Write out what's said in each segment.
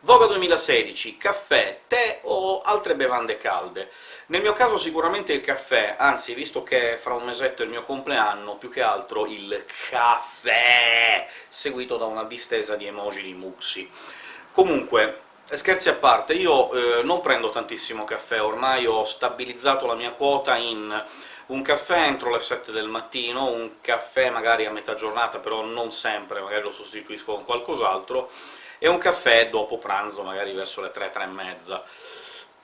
Voga 2016, caffè, tè o altre bevande calde? Nel mio caso sicuramente il caffè, anzi, visto che fra un mesetto è il mio compleanno, più che altro il caffè, seguito da una distesa di emoji di Muxi. Comunque, scherzi a parte, io eh, non prendo tantissimo caffè, ormai ho stabilizzato la mia quota in un caffè entro le 7 del mattino, un caffè magari a metà giornata, però non sempre, magari lo sostituisco con qualcos'altro, e un caffè dopo pranzo, magari verso le 3, 3 e mezza.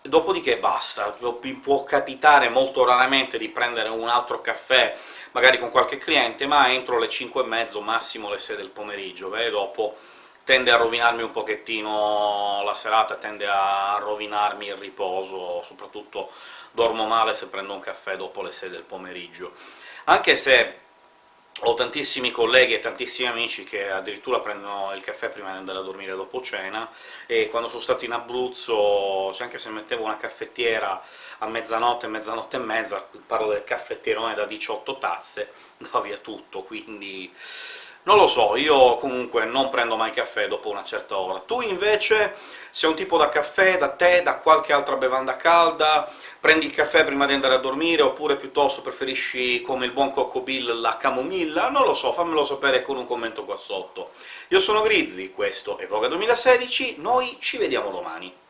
Dopodiché basta, può capitare molto raramente di prendere un altro caffè, magari con qualche cliente, ma entro le 5 e mezzo, massimo le 6 del pomeriggio, e dopo tende a rovinarmi un pochettino la serata, tende a rovinarmi il riposo, soprattutto dormo male se prendo un caffè dopo le 6 del pomeriggio. Anche se ho tantissimi colleghi e tantissimi amici che addirittura prendono il caffè prima di andare a dormire dopo cena, e quando sono stato in Abruzzo, anche se mettevo una caffettiera a mezzanotte, mezzanotte e mezza, parlo del caffetterone da 18 tazze, va via tutto, quindi non lo so, io comunque non prendo mai caffè dopo una certa ora. Tu invece sei un tipo da caffè, da tè, da qualche altra bevanda calda? Prendi il caffè prima di andare a dormire, oppure piuttosto preferisci, come il buon Cocco Bill, la camomilla? Non lo so, fammelo sapere con un commento qua sotto. Io sono Grizzly, questo è Voga 2016, noi ci vediamo domani.